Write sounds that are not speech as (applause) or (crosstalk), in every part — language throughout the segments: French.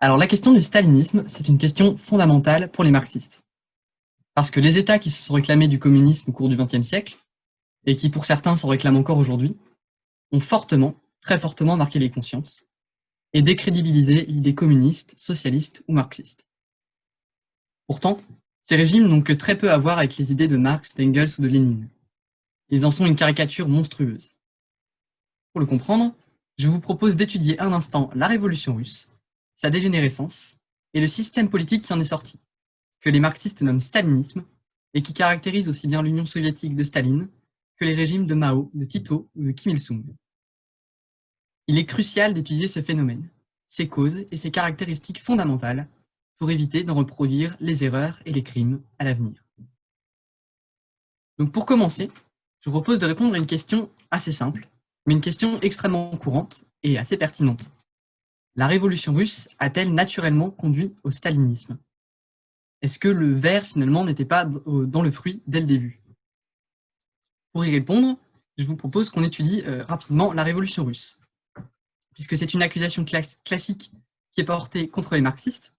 Alors la question du stalinisme, c'est une question fondamentale pour les marxistes. Parce que les États qui se sont réclamés du communisme au cours du XXe siècle, et qui pour certains s'en réclament encore aujourd'hui, ont fortement, très fortement marqué les consciences, et décrédibilisé l'idée communiste, socialiste ou marxiste. Pourtant, ces régimes n'ont que très peu à voir avec les idées de Marx, d'Engels ou de Lénine. Ils en sont une caricature monstrueuse. Pour le comprendre, je vous propose d'étudier un instant la révolution russe, sa dégénérescence et le système politique qui en est sorti, que les marxistes nomment stalinisme et qui caractérise aussi bien l'Union soviétique de Staline que les régimes de Mao, de Tito ou de Kim Il-sung. Il est crucial d'étudier ce phénomène, ses causes et ses caractéristiques fondamentales pour éviter d'en reproduire les erreurs et les crimes à l'avenir. Donc pour commencer, je vous propose de répondre à une question assez simple, mais une question extrêmement courante et assez pertinente. La révolution russe a-t-elle naturellement conduit au stalinisme? Est-ce que le verre, finalement, n'était pas dans le fruit dès le début? Pour y répondre, je vous propose qu'on étudie euh, rapidement la révolution russe, puisque c'est une accusation classique qui est portée contre les marxistes,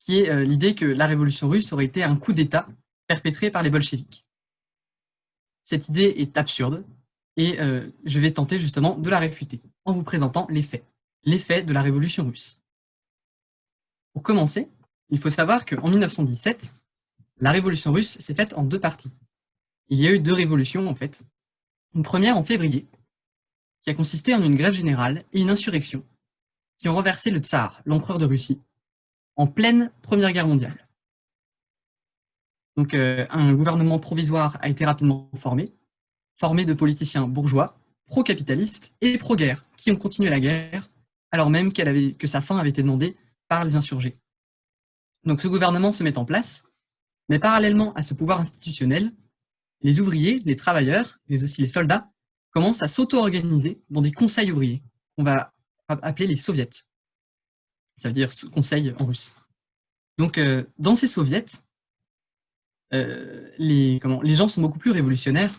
qui est euh, l'idée que la révolution russe aurait été un coup d'État perpétré par les bolcheviks. Cette idée est absurde, et euh, je vais tenter justement de la réfuter, en vous présentant les faits l'effet de la révolution russe. Pour commencer, il faut savoir qu'en 1917, la révolution russe s'est faite en deux parties. Il y a eu deux révolutions en fait. Une première en février, qui a consisté en une grève générale et une insurrection, qui ont renversé le tsar, l'empereur de Russie, en pleine Première Guerre mondiale. Donc euh, un gouvernement provisoire a été rapidement formé, formé de politiciens bourgeois, pro-capitalistes et pro-guerre, qui ont continué la guerre alors même que sa fin avait été demandée par les insurgés. Donc ce gouvernement se met en place, mais parallèlement à ce pouvoir institutionnel, les ouvriers, les travailleurs, mais aussi les soldats, commencent à s'auto-organiser dans des conseils ouvriers, qu'on va appeler les soviets. Ça veut dire conseil en russe. Donc euh, dans ces soviets, euh, les gens sont beaucoup plus révolutionnaires,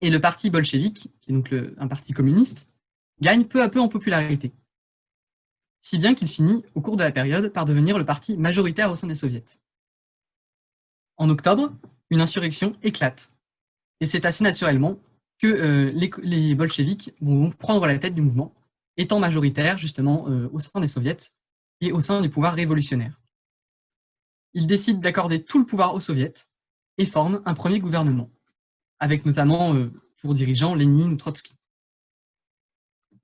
et le parti bolchevique, qui est donc un parti communiste, gagne peu à peu en popularité si bien qu'il finit, au cours de la période, par devenir le parti majoritaire au sein des soviets. En octobre, une insurrection éclate, et c'est assez naturellement que euh, les, bolcheviks vont prendre la tête du mouvement, étant majoritaires justement euh, au sein des soviets et au sein du pouvoir révolutionnaire. Ils décident d'accorder tout le pouvoir aux soviets et forment un premier gouvernement, avec notamment euh, pour dirigeants Lénine ou Trotsky.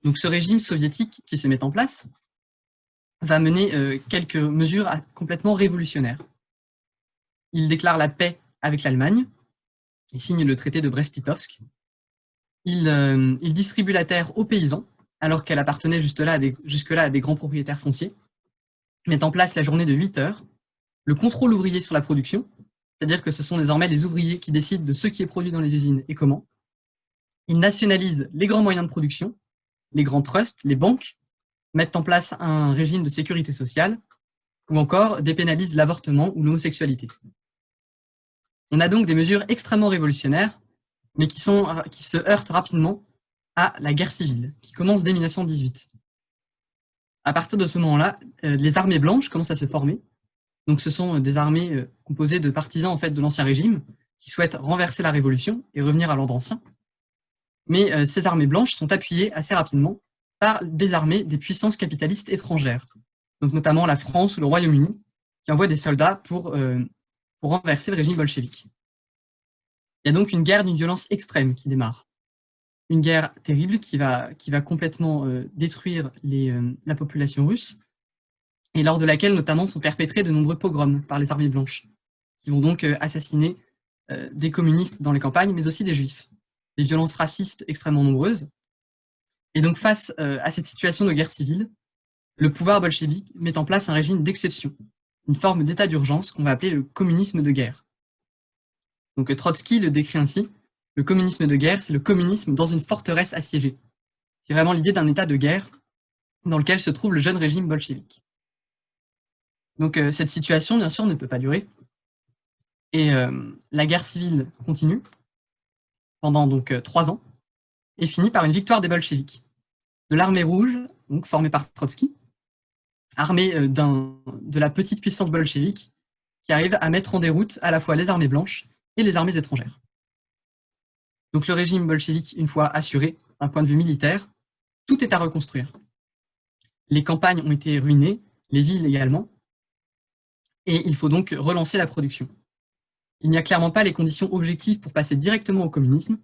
Donc ce régime soviétique qui se met en place va mener euh, quelques mesures complètement révolutionnaires. Il déclare la paix avec l'Allemagne, il signe le traité de Brest-Litovsk, il, euh, il, distribue la terre aux paysans, alors qu'elle appartenait jusque-là à, jusque à, des grands propriétaires fonciers, met en place la journée de 8 heures, le contrôle ouvrier sur la production, c'est-à-dire que ce sont désormais les ouvriers qui décident de ce qui est produit dans les usines et comment. Il nationalise les grands moyens de production, les grands trusts, les banques, mettent en place un régime de sécurité sociale, ou encore dépénalisent l'avortement ou l'homosexualité. On a donc des mesures extrêmement révolutionnaires, mais qui, se heurtent rapidement à la guerre civile, qui commence dès 1918. À partir de ce moment-là, euh, les armées blanches commencent à se former. Donc ce sont des armées euh, composées de partisans en fait, de l'Ancien Régime, qui souhaitent renverser la Révolution et revenir à l'ordre ancien. Mais euh, ces armées blanches sont appuyées assez rapidement par des armées des puissances capitalistes étrangères, notamment la France ou le Royaume-Uni, qui envoient des soldats pour, euh, pour renverser le régime bolchevique. Il y a donc une guerre d'une violence extrême qui démarre. Une guerre terrible qui va, complètement euh, détruire euh, la population russe, et lors de laquelle notamment sont perpétrés de nombreux pogroms par les armées blanches, qui vont donc assassiner des communistes dans les campagnes, mais aussi des juifs. Des violences racistes extrêmement nombreuses, et donc face euh, à cette situation de guerre civile, le pouvoir bolchevique met en place un régime d'exception, une forme d'état d'urgence qu'on va appeler le communisme de guerre. Donc Trotsky le décrit ainsi, le communisme de guerre, c'est le communisme dans une forteresse assiégée. C'est vraiment l'idée d'un état de guerre dans lequel se trouve le jeune régime bolchevique. Donc euh, cette situation, bien sûr, ne peut pas durer. Et euh, la guerre civile continue pendant donc trois ans et finit par une victoire des bolcheviks, de l'armée rouge, formée par Trotsky, armé de la petite puissance bolchevique qui arrive à mettre en déroute à la fois les armées blanches et les armées étrangères. Donc le régime bolchevique, une fois assuré d'un point de vue militaire, tout est à reconstruire. Les campagnes ont été ruinées, les villes également, et il faut donc relancer la production. Il n'y a clairement pas les conditions objectives pour passer directement au communisme,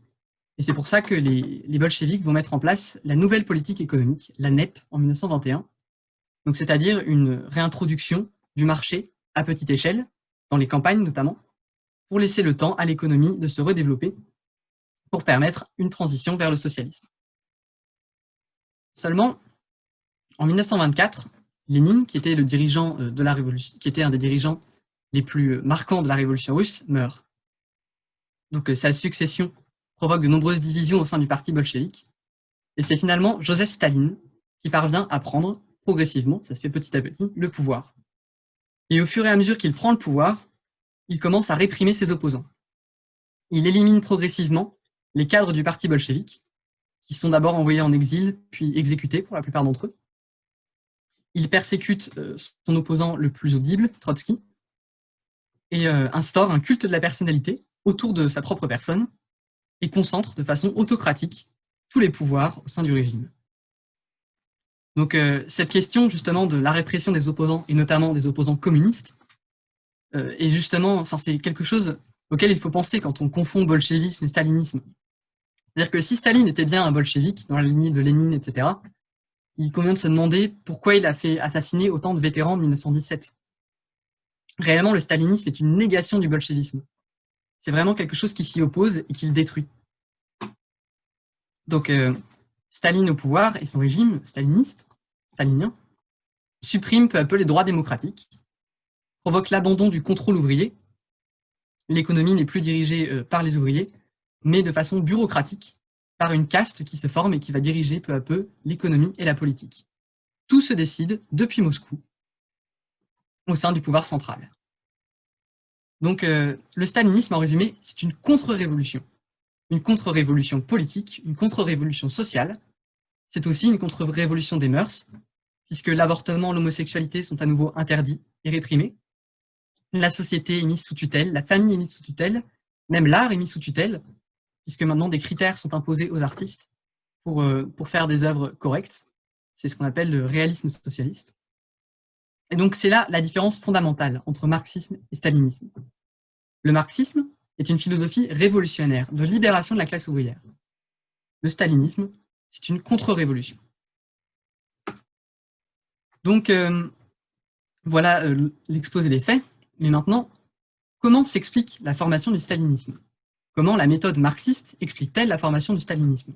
et c'est pour ça que les, les, bolcheviks vont mettre en place la nouvelle politique économique, la NEP, en 1921, donc c'est-à-dire une réintroduction du marché à petite échelle, dans les campagnes notamment, pour laisser le temps à l'économie de se redévelopper, pour permettre une transition vers le socialisme. Seulement, en 1924, Lénine, qui était le dirigeant euh, de la révolution, qui était un des dirigeants les plus marquants de la révolution russe, meurt. Donc euh, sa succession provoque de nombreuses divisions au sein du parti bolchevique, et c'est finalement Joseph Staline qui parvient à prendre progressivement, ça se fait petit à petit, le pouvoir. Et au fur et à mesure qu'il prend le pouvoir, il commence à réprimer ses opposants. Il élimine progressivement les cadres du parti bolchevique, qui sont d'abord envoyés en exil, puis exécutés pour la plupart d'entre eux. Il persécute euh, son opposant le plus audible, Trotsky, et euh, instaure un culte de la personnalité autour de sa propre personne, concentre de façon autocratique tous les pouvoirs au sein du régime. Donc euh, cette question justement de la répression des opposants, et notamment des opposants communistes, est justement, c'est quelque chose auquel il faut penser quand on confond bolchevisme et stalinisme. C'est-à-dire que si Staline était bien un bolchevique, dans la lignée de Lénine, etc., il convient de se demander pourquoi il a fait assassiner autant de vétérans en 1917. Réellement, le stalinisme est une négation du bolchevisme. C'est vraiment quelque chose qui s'y oppose et qui le détruit. Donc, euh, Staline au pouvoir et son régime staliniste, stalinien, supprime peu à peu les droits démocratiques, provoque l'abandon du contrôle ouvrier, l'économie n'est plus dirigée euh, par les ouvriers, mais de façon bureaucratique, par une caste qui se forme et qui va diriger peu à peu l'économie et la politique. Tout se décide depuis Moscou, au sein du pouvoir central. Donc euh, le stalinisme, en résumé, c'est une contre-révolution. Une contre-révolution politique, une contre-révolution sociale. C'est aussi une contre-révolution des mœurs, puisque l'avortement, l'homosexualité sont à nouveau interdits et réprimés. La société est mise sous tutelle, la famille est mise sous tutelle, même l'art est mis sous tutelle, puisque maintenant des critères sont imposés aux artistes pour, euh, pour faire des œuvres correctes. C'est ce qu'on appelle le réalisme socialiste. Et donc c'est là la différence fondamentale entre marxisme et stalinisme. Le marxisme est une philosophie révolutionnaire de libération de la classe ouvrière. Le stalinisme, c'est une contre-révolution. Donc euh, voilà euh, l'exposé des faits, mais maintenant, comment s'explique la formation du stalinisme? Comment la méthode marxiste explique-t-elle la formation du stalinisme?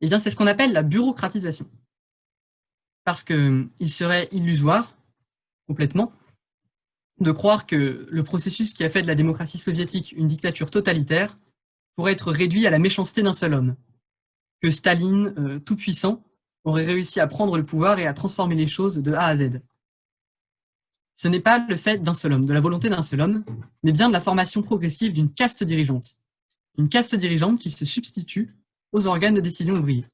Eh bien, c'est ce qu'on appelle la bureaucratisation. Parce qu'il serait illusoire, complètement, de croire que le processus qui a fait de la démocratie soviétique une dictature totalitaire pourrait être réduit à la méchanceté d'un seul homme. Que Staline, euh, tout puissant, aurait réussi à prendre le pouvoir et à transformer les choses de A à Z ce n'est pas le fait d'un seul homme, de la volonté d'un seul homme, mais bien de la formation progressive d'une caste dirigeante. Une caste dirigeante qui se substitue aux organes de décision ouvriers.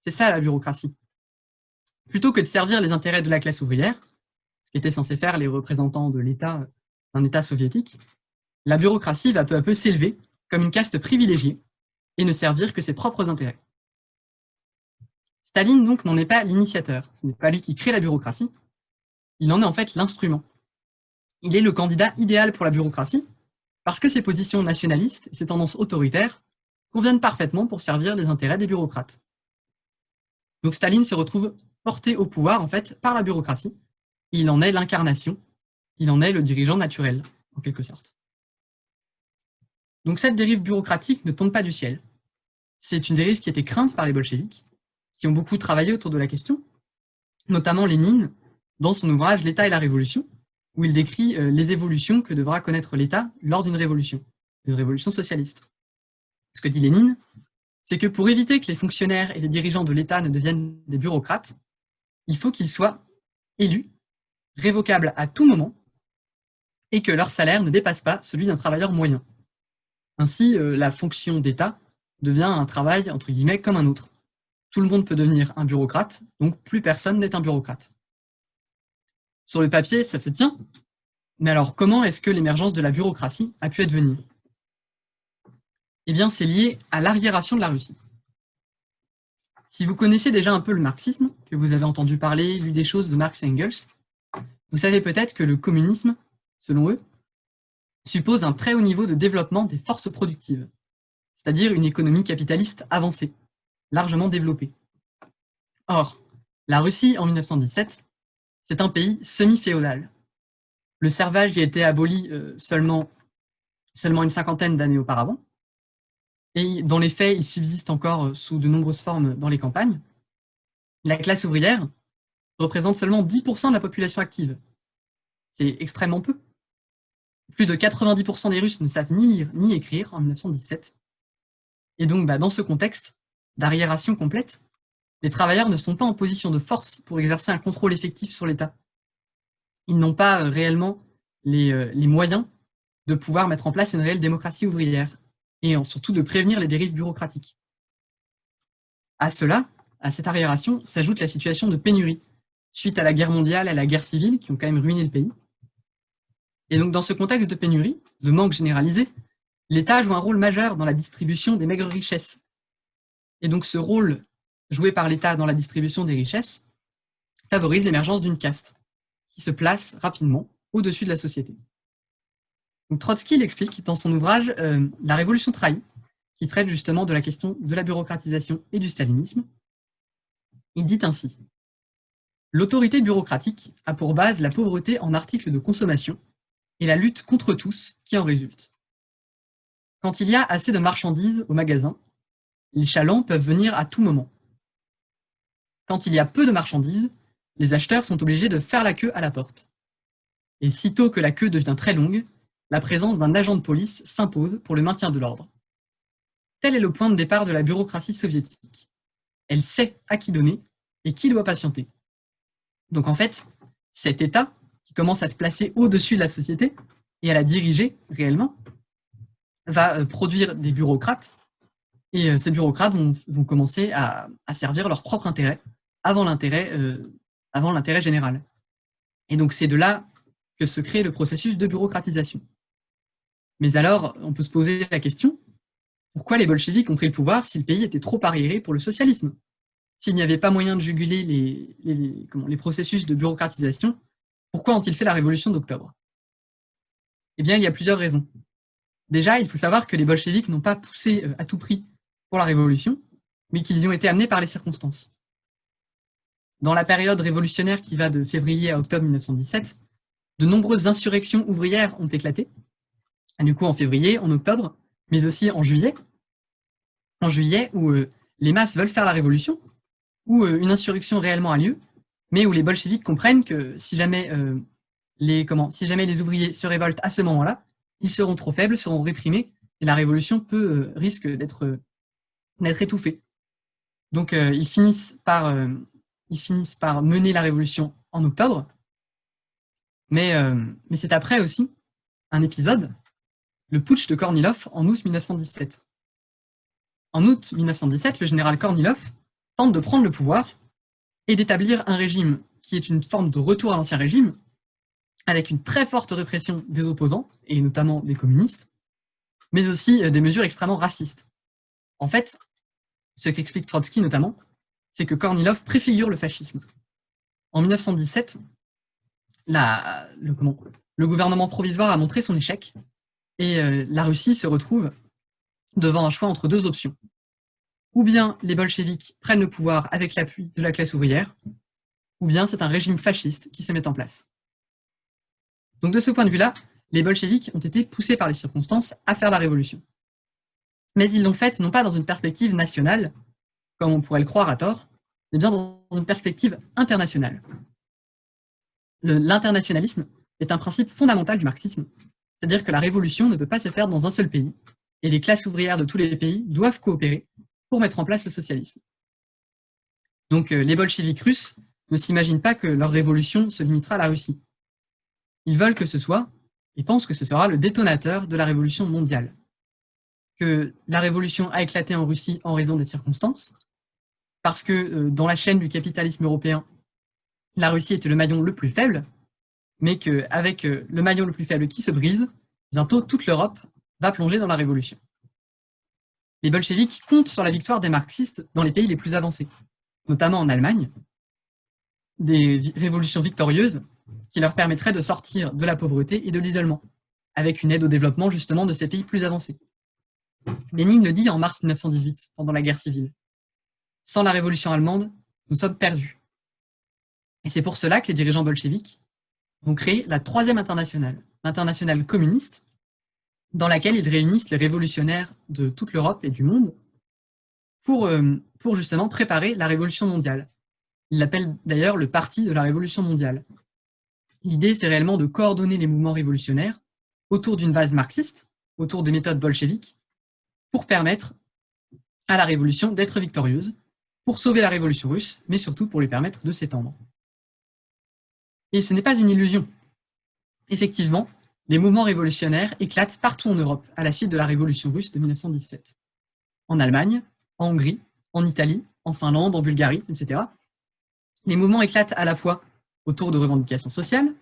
C'est ça la bureaucratie. Plutôt que de servir les intérêts de la classe ouvrière, ce qu'étaient censés faire les représentants de l'État d'un État soviétique, la bureaucratie va peu à peu s'élever comme une caste privilégiée et ne servir que ses propres intérêts. Staline donc n'en est pas l'initiateur, ce n'est pas lui qui crée la bureaucratie, il en est en fait l'instrument. Il est le candidat idéal pour la bureaucratie, parce que ses positions nationalistes ses tendances autoritaires conviennent parfaitement pour servir les intérêts des bureaucrates. Donc Staline se retrouve porté au pouvoir en fait par la bureaucratie, il en est l'incarnation, il en est le dirigeant naturel, en quelque sorte. Donc cette dérive bureaucratique ne tombe pas du ciel. C'est une dérive qui été crainte par les bolcheviks, qui ont beaucoup travaillé autour de la question, notamment Lénine, dans son ouvrage L'État et la Révolution, où il décrit euh, les évolutions que devra connaître l'État lors d'une révolution, une révolution socialiste. Ce que dit Lénine, c'est que pour éviter que les fonctionnaires et les dirigeants de l'État ne deviennent des bureaucrates, il faut qu'ils soient élus, révocables à tout moment, et que leur salaire ne dépasse pas celui d'un travailleur moyen. Ainsi, euh, la fonction d'État devient un travail, entre guillemets, comme un autre. Tout le monde peut devenir un bureaucrate, donc plus personne n'est un bureaucrate. Sur le papier, ça se tient. Mais alors, comment est-ce que l'émergence de la bureaucratie a pu advenir? Eh bien, c'est lié à l'arriération de la Russie. Si vous connaissez déjà un peu le marxisme, que vous avez entendu parler, lu des choses de Marx et Engels, vous savez peut-être que le communisme, selon eux, suppose un très haut niveau de développement des forces productives, c'est-à-dire une économie capitaliste avancée, largement développée. Or, la Russie, en 1917, c'est un pays semi-féodal. Le servage a été aboli euh, seulement, seulement une cinquantaine d'années auparavant, et dans les faits, il subsiste encore euh, sous de nombreuses formes dans les campagnes. La classe ouvrière représente seulement 10% de la population active. C'est extrêmement peu. Plus de 90% des Russes ne savent ni lire ni écrire en 1917. Et donc, bah, dans ce contexte d'arriération complète, les travailleurs ne sont pas en position de force pour exercer un contrôle effectif sur l'État. Ils n'ont pas euh, réellement euh, les, moyens de pouvoir mettre en place une réelle démocratie ouvrière et surtout de prévenir les dérives bureaucratiques. À cela, à cette arriération, s'ajoute la situation de pénurie, suite à la guerre mondiale, à la guerre civile, qui ont quand même ruiné le pays. Et donc dans ce contexte de pénurie, de manque généralisé, l'État joue un rôle majeur dans la distribution des maigres richesses. Et donc ce rôle joué par l'État dans la distribution des richesses favorise l'émergence d'une caste qui se place rapidement au-dessus de la société. Trotsky l'explique dans son ouvrage euh, La Révolution trahie, qui traite justement de la question de la bureaucratisation et du stalinisme. Il dit ainsi L'autorité bureaucratique a pour base la pauvreté en articles de consommation et la lutte contre tous qui en résulte. Quand il y a assez de marchandises au magasin, les chalands peuvent venir à tout moment. Quand il y a peu de marchandises, les acheteurs sont obligés de faire la queue à la porte. Et sitôt que la queue devient très longue, la présence d'un agent de police s'impose pour le maintien de l'ordre. Tel est le point de départ de la bureaucratie soviétique. Elle sait à qui donner et qui doit patienter. Donc en fait, cet État, qui commence à se placer au-dessus de la société et à la diriger réellement, va euh, produire des bureaucrates, et euh, ces bureaucrates vont, commencer à, servir leur propre intérêt avant l'intérêt euh, avant l'intérêt général. Et donc c'est de là que se crée le processus de bureaucratisation. Mais alors, on peut se poser la question, pourquoi les bolcheviks ont pris le pouvoir si le pays était trop arriéré pour le socialisme? S'il n'y avait pas moyen de juguler les, processus de bureaucratisation, pourquoi ont-ils fait la révolution d'octobre? Eh bien, il y a plusieurs raisons. Déjà, il faut savoir que les bolcheviks n'ont pas poussé euh, à tout prix pour la révolution, mais qu'ils ont été amenés par les circonstances. Dans la période révolutionnaire qui va de février à octobre 1917, de nombreuses insurrections ouvrières ont éclaté, du coup en février, en octobre, mais aussi en juillet. En juillet, où euh, les masses veulent faire la révolution, où euh, une insurrection réellement a lieu, mais où les bolcheviks comprennent que si jamais, euh, les, comment, si jamais les ouvriers se révoltent à ce moment-là, ils seront trop faibles, seront réprimés, et la révolution peut, risque d'être étouffée. Donc ils finissent par ils finissent par mener la révolution en octobre. Mais, euh, mais c'est après aussi un épisode, le putsch de Kornilov en août 1917. En août 1917, le général Kornilov tente de prendre le pouvoir et d'établir un régime qui est une forme de retour à l'ancien régime, avec une très forte répression des opposants, et notamment des communistes, mais aussi euh, des mesures extrêmement racistes. En fait, ce qu'explique Trotsky notamment, c'est que Kornilov préfigure le fascisme. En 1917, le, gouvernement provisoire a montré son échec et euh, la Russie se retrouve devant un choix entre deux options. Ou bien les bolcheviks prennent le pouvoir avec l'appui de la classe ouvrière, ou bien c'est un régime fasciste qui se met en place. Donc de ce point de vue-là, les bolcheviks ont été poussés par les circonstances à faire la révolution. Mais ils l'ont faite non pas dans une perspective nationale, comme on pourrait le croire à tort, mais bien dans une perspective internationale. L'internationalisme est un principe fondamental du marxisme, c'est-à-dire que la révolution ne peut pas se faire dans un seul pays, et les classes ouvrières de tous les pays doivent coopérer pour mettre en place le socialisme. Donc euh, les bolcheviks russes ne s'imaginent pas que leur révolution se limitera à la Russie. Ils veulent que ce soit, et pensent que ce sera le détonateur de la révolution mondiale. Que la révolution a éclaté en Russie en raison des circonstances, parce que euh, dans la chaîne du capitalisme européen, la Russie était le maillon le plus faible, mais qu'avec euh, le maillon le plus faible qui se brise, bientôt toute l'Europe va plonger dans la révolution. Les bolcheviks comptent sur la victoire des marxistes dans les pays les plus avancés, notamment en Allemagne, des révolutions victorieuses qui leur permettraient de sortir de la pauvreté et de l'isolement, avec une aide au développement justement de ces pays plus avancés. Lénine le dit en mars 1918, pendant la guerre civile. Sans la révolution allemande, nous sommes perdus. Et c'est pour cela que les dirigeants bolcheviques vont créer la troisième internationale, l'internationale communiste, dans laquelle ils réunissent les révolutionnaires de toute l'Europe et du monde pour, euh, pour justement préparer la révolution mondiale. Ils l'appellent d'ailleurs le parti de la révolution mondiale. L'idée, c'est réellement de coordonner les mouvements révolutionnaires autour d'une base marxiste, autour des méthodes bolcheviques, pour permettre à la révolution d'être victorieuse, pour sauver la révolution russe, mais surtout pour lui permettre de s'étendre. Et ce n'est pas une illusion. Effectivement, les mouvements révolutionnaires éclatent partout en Europe à la suite de la révolution russe de 1917. En Allemagne, en Hongrie, en Italie, en Finlande, en Bulgarie, etc. Les mouvements éclatent à la fois autour de revendications sociales,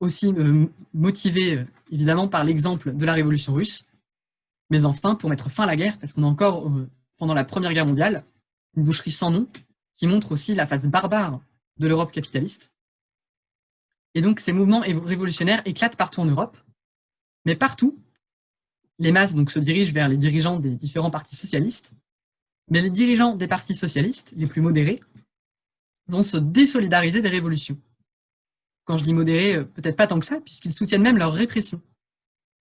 aussi euh, motivés euh, évidemment par l'exemple de la révolution russe, mais enfin pour mettre fin à la guerre, parce qu'on a encore, euh, pendant la Première Guerre mondiale, une boucherie sans nom qui montre aussi la face barbare de l'Europe capitaliste, et donc, ces mouvements révolutionnaires éclatent partout en Europe, mais partout, les masses se dirigent vers les dirigeants des différents partis socialistes, mais les dirigeants des partis socialistes, les plus modérés, vont se désolidariser des révolutions. Quand je dis modérés, euh, peut-être pas tant que ça, puisqu'ils soutiennent même leur répression.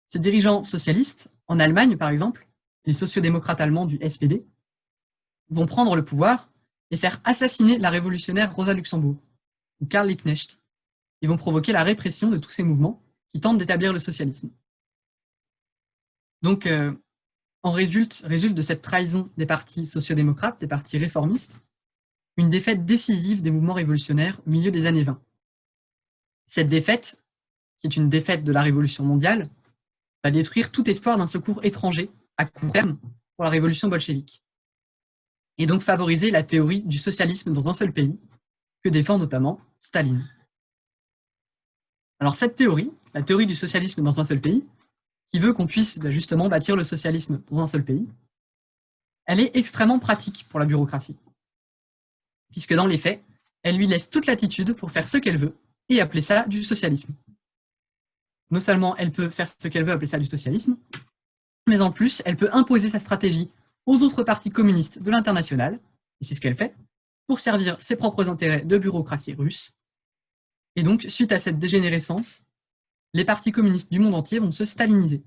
Ces dirigeants socialistes, en Allemagne par exemple, les sociodémocrates allemands du SPD, vont prendre le pouvoir et faire assassiner la révolutionnaire Rosa Luxembourg, ou Karl Liebknecht, ils vont provoquer la répression de tous ces mouvements qui tentent d'établir le socialisme. Donc, euh, en résulte, résulte de cette trahison des partis sociodémocrates, des partis réformistes, une défaite décisive des mouvements révolutionnaires au milieu des années 20. Cette défaite, qui est une défaite de la révolution mondiale, va détruire tout espoir d'un secours étranger à court terme pour la révolution bolchevique, et donc favoriser la théorie du socialisme dans un seul pays, que défend notamment Staline. Alors cette théorie, la théorie du socialisme dans un seul pays, qui veut qu'on puisse bah, justement bâtir le socialisme dans un seul pays, elle est extrêmement pratique pour la bureaucratie. Puisque dans les faits, elle lui laisse toute latitude pour faire ce qu'elle veut et appeler ça du socialisme. Non seulement elle peut faire ce qu'elle veut appeler ça du socialisme, mais en plus, elle peut imposer sa stratégie aux autres partis communistes de l'international, et c'est ce qu'elle fait, pour servir ses propres intérêts de bureaucratie russe, et donc, suite à cette dégénérescence, les partis communistes du monde entier vont se staliniser,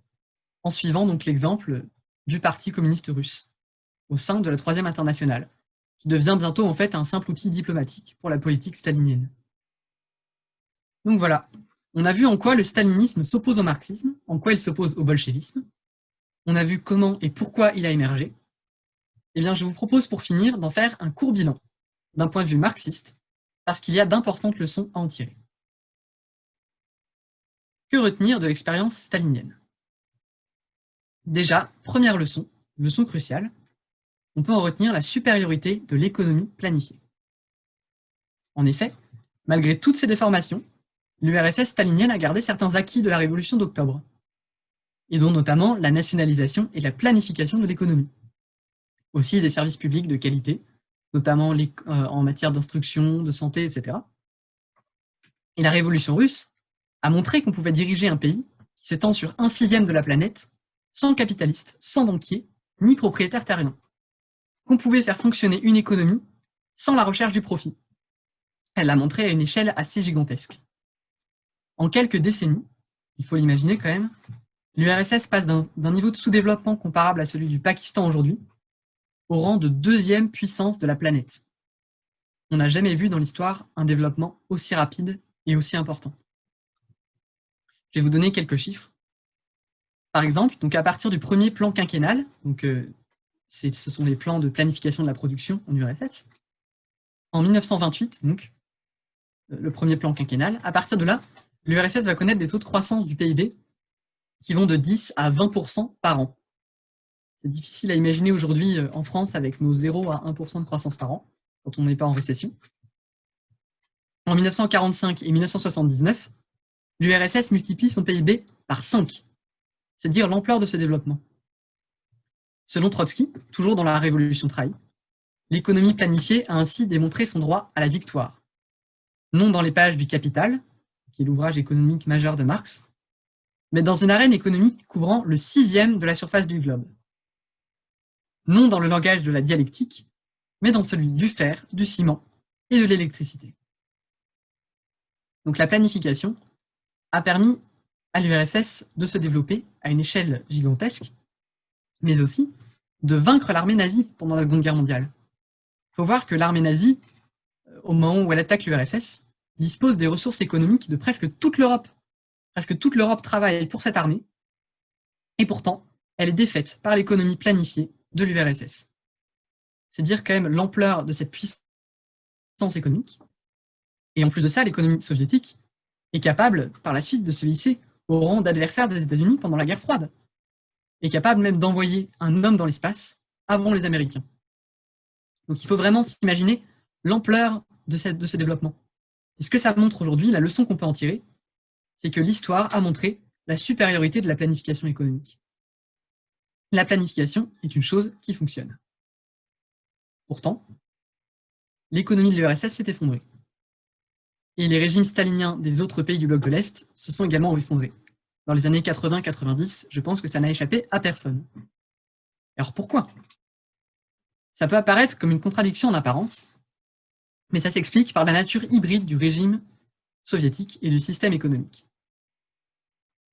en suivant donc l'exemple du Parti communiste russe, au sein de la Troisième Internationale, qui devient bientôt en fait un simple outil diplomatique pour la politique stalinienne. Donc voilà, on a vu en quoi le stalinisme s'oppose au marxisme, en quoi il s'oppose au bolchevisme, on a vu comment et pourquoi il a émergé. Eh bien, je vous propose pour finir d'en faire un court bilan, d'un point de vue marxiste, parce qu'il y a d'importantes leçons à en tirer. Que retenir de l'expérience stalinienne? Déjà, première leçon, leçon cruciale, on peut en retenir la supériorité de l'économie planifiée. En effet, malgré toutes ces déformations, l'URSS stalinienne a gardé certains acquis de la révolution d'octobre, et dont notamment la nationalisation et la planification de l'économie. Aussi des services publics de qualité, notamment euh, en matière d'instruction, de santé, etc. Et la révolution russe a montré qu'on pouvait diriger un pays qui s'étend sur un sixième de la planète, sans capitaliste, sans banquier, ni propriétaire terrien. Qu'on pouvait faire fonctionner une économie sans la recherche du profit. Elle l'a montré à une échelle assez gigantesque. En quelques décennies, il faut l'imaginer quand même, l'URSS passe d'un niveau de sous-développement comparable à celui du Pakistan aujourd'hui au rang de deuxième puissance de la planète. On n'a jamais vu dans l'histoire un développement aussi rapide et aussi important. Je vais vous donner quelques chiffres. Par exemple, donc à partir du premier plan quinquennal, euh, ce sont les plans de planification de la production en URSS, en 1928, donc, euh, le premier plan quinquennal, à partir de là, l'URSS va connaître des taux de croissance du PIB qui vont de 10 à 20% par an. Difficile à imaginer aujourd'hui euh, en France avec nos 0 à 1% de croissance par an, quand on n'est pas en récession. En 1945 et 1979, l'URSS multiplie son PIB par 5. C'est dire l'ampleur de ce développement. Selon Trotsky, toujours dans la Révolution trahie, l'économie planifiée a ainsi démontré son droit à la victoire. Non dans les pages du Capital, qui est l'ouvrage économique majeur de Marx, mais dans une arène économique couvrant le sixième de la surface du globe. Non dans le langage de la dialectique, mais dans celui du fer, du ciment et de l'électricité. Donc la planification a permis à l'URSS de se développer à une échelle gigantesque, mais aussi de vaincre l'armée nazie pendant la Seconde Guerre mondiale. Il faut voir que l'armée nazie, euh, au moment où elle attaque l'URSS, dispose des ressources économiques de presque toute l'Europe. Presque toute l'Europe travaille pour cette armée, et pourtant, elle est défaite par l'économie planifiée de l'URSS. C'est dire quand même l'ampleur de cette puissance économique et en plus de ça, l'économie soviétique est capable, par la suite, de se hisser au rang d'adversaire des États-Unis pendant la guerre froide. Est capable même d'envoyer un homme dans l'espace avant les Américains. Donc il faut vraiment s'imaginer l'ampleur de, de ce développement. Et ce que ça montre aujourd'hui, la leçon qu'on peut en tirer, c'est que l'histoire a montré la supériorité de la planification économique. La planification est une chose qui fonctionne. Pourtant, l'économie de l'URSS s'est effondrée et les régimes staliniens des autres pays du bloc de l'Est se sont également effondrés. Dans les années 80-90, je pense que ça n'a échappé à personne. Alors pourquoi? Ça peut apparaître comme une contradiction en apparence, mais ça s'explique par la nature hybride du régime soviétique et du système économique.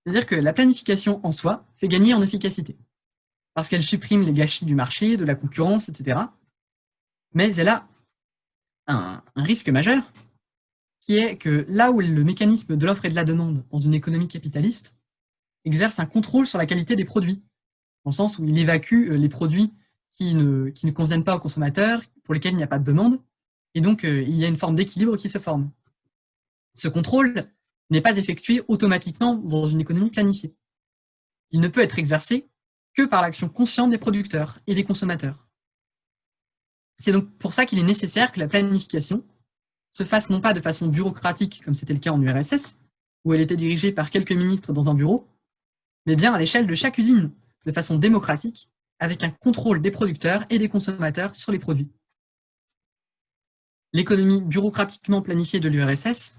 C'est-à-dire que la planification en soi fait gagner en efficacité, parce qu'elle supprime les gâchis du marché, de la concurrence, etc. Mais elle a un, risque majeur, qui est que là où le mécanisme de l'offre et de la demande dans une économie capitaliste exerce un contrôle sur la qualité des produits, dans le sens où il évacue euh, les produits qui ne, qui ne conviennent pas aux consommateurs, pour lesquels il n'y a pas de demande, et donc euh, il y a une forme d'équilibre qui se forme. Ce contrôle n'est pas effectué automatiquement dans une économie planifiée. Il ne peut être exercé que par l'action consciente des producteurs et des consommateurs. C'est donc pour ça qu'il est nécessaire que la planification se fasse non pas de façon bureaucratique, comme c'était le cas en URSS, où elle était dirigée par quelques ministres dans un bureau, mais bien à l'échelle de chaque usine, de façon démocratique, avec un contrôle des producteurs et des consommateurs sur les produits. L'économie bureaucratiquement planifiée de l'URSS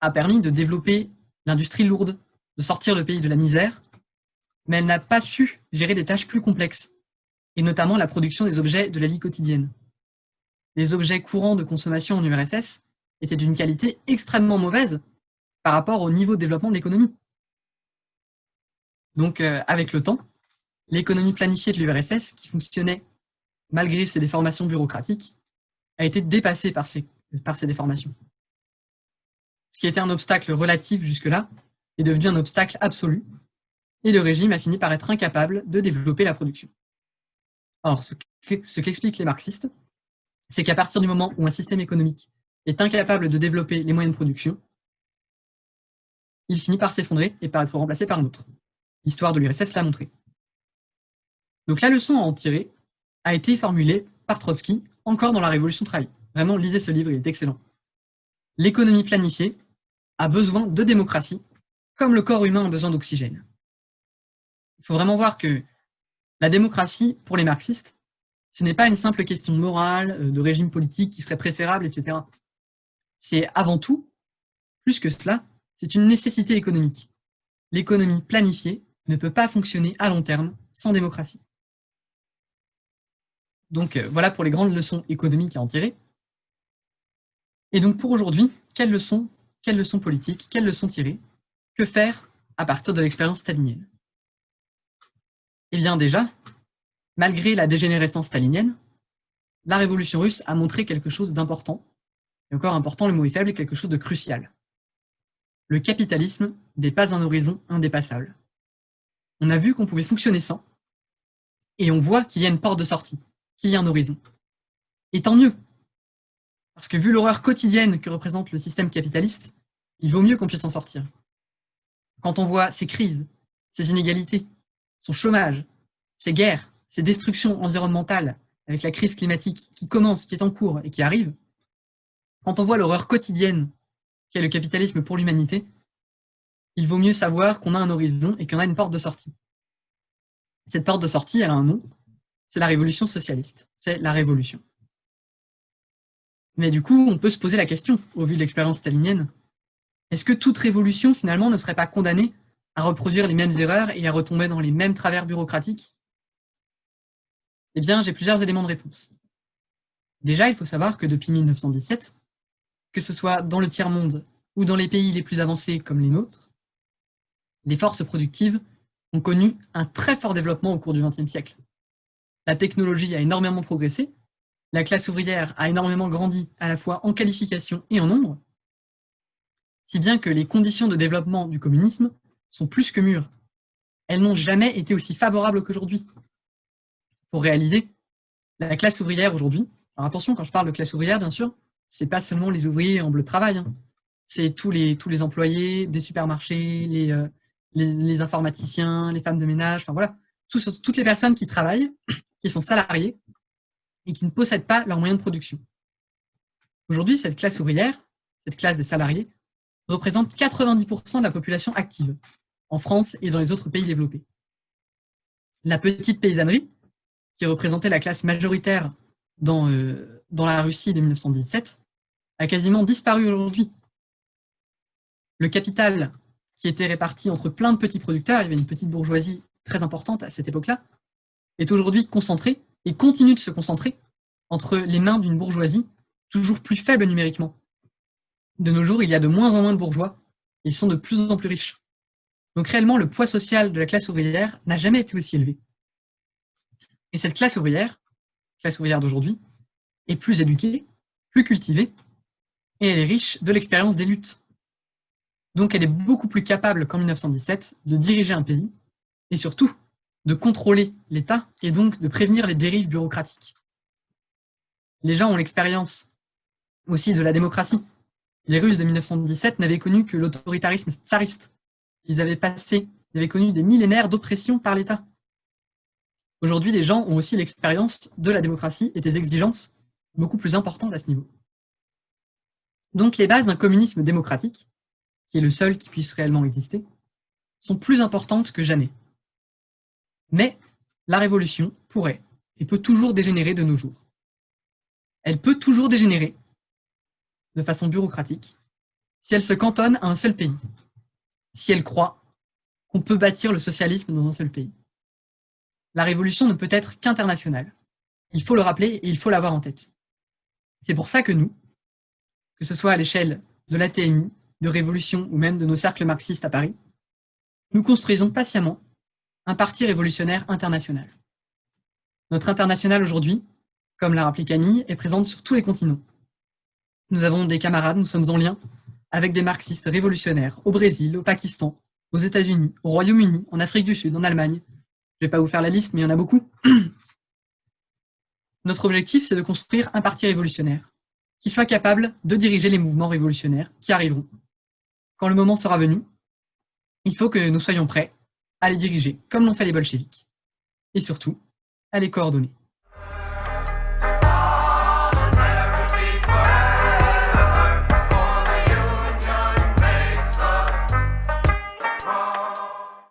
a permis de développer l'industrie lourde, de sortir le pays de la misère, mais elle n'a pas su gérer des tâches plus complexes, et notamment la production des objets de la vie quotidienne. Les objets courants de consommation en URSS était d'une qualité extrêmement mauvaise par rapport au niveau de développement de l'économie. Donc, euh, avec le temps, l'économie planifiée de l'URSS, qui fonctionnait malgré ses déformations bureaucratiques, a été dépassée par ces, par ces déformations. Ce qui était un obstacle relatif jusque-là est devenu un obstacle absolu, et le régime a fini par être incapable de développer la production. Or, ce qu'expliquent les marxistes, c'est qu'à partir du moment où un système économique est incapable de développer les moyens de production, il finit par s'effondrer et par être remplacé par un autre. L'histoire de l'URSS l'a montré. Donc la leçon à en tirer a été formulée par Trotsky, encore dans la Révolution trahie. Vraiment, lisez ce livre, il est excellent. L'économie planifiée a besoin de démocratie, comme le corps humain a besoin d'oxygène. Il faut vraiment voir que la démocratie, pour les marxistes, ce n'est pas une simple question morale, euh, de régime politique qui serait préférable, etc c'est avant tout, plus que cela, c'est une nécessité économique. L'économie planifiée ne peut pas fonctionner à long terme sans démocratie. Donc euh, voilà pour les grandes leçons économiques à en tirer. Et donc pour aujourd'hui, quelles leçons, quelles leçons politiques, quelles leçons tirer? Que faire à partir de l'expérience stalinienne? Eh bien déjà, malgré la dégénérescence stalinienne, la révolution russe a montré quelque chose d'important et encore important, le mot est faible, quelque chose de crucial. Le capitalisme n'est pas un horizon indépassable. On a vu qu'on pouvait fonctionner sans, et on voit qu'il y a une porte de sortie, qu'il y a un horizon. Et tant mieux, parce que vu l'horreur quotidienne que représente le système capitaliste, il vaut mieux qu'on puisse en sortir. Quand on voit ces crises, ces inégalités, son chômage, ces guerres, ces destructions environnementales, avec la crise climatique qui commence, qui est en cours et qui arrive, quand on voit l'horreur quotidienne qu'est le capitalisme pour l'humanité, il vaut mieux savoir qu'on a un horizon et qu'on a une porte de sortie. Cette porte de sortie, elle a un nom, c'est la révolution socialiste, c'est la révolution. Mais du coup, on peut se poser la question, au vu de l'expérience stalinienne, est-ce que toute révolution, finalement, ne serait pas condamnée à reproduire les mêmes erreurs et à retomber dans les mêmes travers bureaucratiques Eh bien, j'ai plusieurs éléments de réponse. Déjà, il faut savoir que depuis 1917, que ce soit dans le tiers-monde ou dans les pays les plus avancés comme les nôtres, les forces productives ont connu un très fort développement au cours du XXe siècle. La technologie a énormément progressé, la classe ouvrière a énormément grandi à la fois en qualification et en nombre, si bien que les conditions de développement du communisme sont plus que mûres. Elles n'ont jamais été aussi favorables qu'aujourd'hui. Pour réaliser, la classe ouvrière aujourd'hui, attention quand je parle de classe ouvrière bien sûr, c'est pas seulement les ouvriers en bleu de travail, hein. c'est tous les, employés des supermarchés, euh, les, les, informaticiens, les femmes de ménage, enfin voilà, toutes les personnes qui travaillent, (clears throat) qui sont salariées et qui ne possèdent pas leurs moyens de production. Aujourd'hui, cette classe ouvrière, cette classe des salariés, représente 90% de la population active, en France et dans les autres pays développés. La petite paysannerie, qui représentait la classe majoritaire dans, euh, la Russie de 1917, a quasiment disparu aujourd'hui. Le capital, qui était réparti entre plein de petits producteurs, il y avait une petite bourgeoisie très importante à cette époque-là, est aujourd'hui concentré et continue de se concentrer entre les mains d'une bourgeoisie toujours plus faible numériquement. De nos jours, il y a de moins en moins de bourgeois, ils sont de plus en plus riches. Donc réellement, le poids social de la classe ouvrière n'a jamais été aussi élevé. Et cette classe ouvrière, classe ouvrière d'aujourd'hui, est plus éduquée, plus cultivée, et elle est riche de l'expérience des luttes. Donc elle est beaucoup plus capable qu'en 1917 de diriger un pays, et surtout de contrôler l'État, et donc de prévenir les dérives bureaucratiques. Les gens ont l'expérience aussi de la démocratie. Les Russes de 1917 n'avaient connu que l'autoritarisme tsariste. Ils avaient passé, ils avaient connu des millénaires d'oppression par l'État. Aujourd'hui, les gens ont aussi l'expérience de la démocratie et des exigences beaucoup plus importantes à ce niveau. Donc les bases d'un communisme démocratique, qui est le seul qui puisse réellement exister, sont plus importantes que jamais. Mais la révolution pourrait et peut toujours dégénérer de nos jours. Elle peut toujours dégénérer, de façon bureaucratique, si elle se cantonne à un seul pays, si elle croit qu'on peut bâtir le socialisme dans un seul pays. La révolution ne peut être qu'internationale. Il faut le rappeler et il faut l'avoir en tête. C'est pour ça que nous, que ce soit à l'échelle de l'ATMI, de Révolution ou même de nos cercles marxistes à Paris, nous construisons patiemment un parti révolutionnaire international. Notre international aujourd'hui, comme l'a rappelé Camille, est présente sur tous les continents. Nous avons des camarades, nous sommes en lien avec des marxistes révolutionnaires au Brésil, au Pakistan, aux États-Unis, au Royaume-Uni, en Afrique du Sud, en Allemagne. Je ne vais pas vous faire la liste, mais il y en a beaucoup. (clears throat) Notre objectif, c'est de construire un parti révolutionnaire qui soit capable de diriger les mouvements révolutionnaires qui arriveront. Quand le moment sera venu, il faut que nous soyons prêts à les diriger, comme l'ont fait les bolcheviks, et surtout, à les coordonner.